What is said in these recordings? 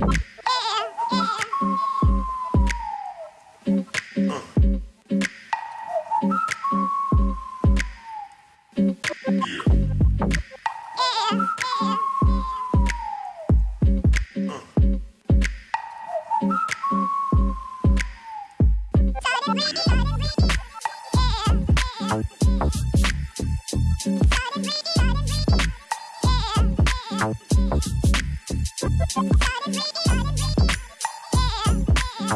Yeah.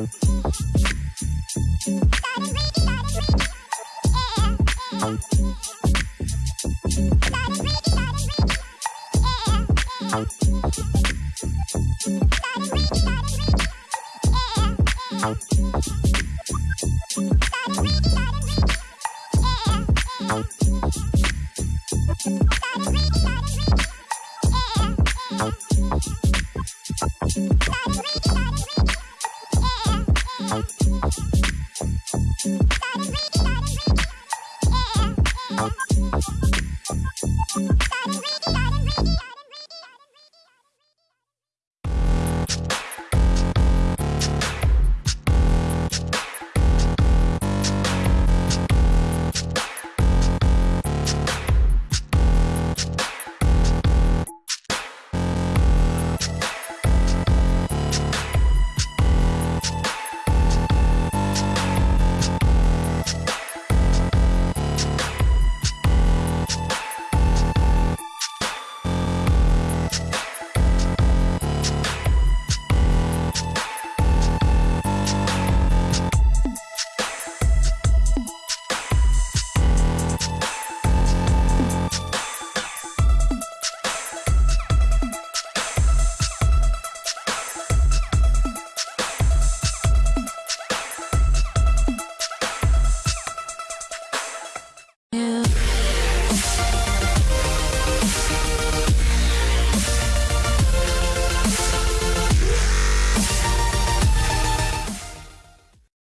Out.